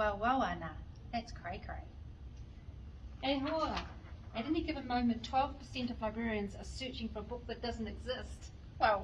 Well, well, Anna, that's cray cray. And hoa, at any given moment, 12% of librarians are searching for a book that doesn't exist. Well.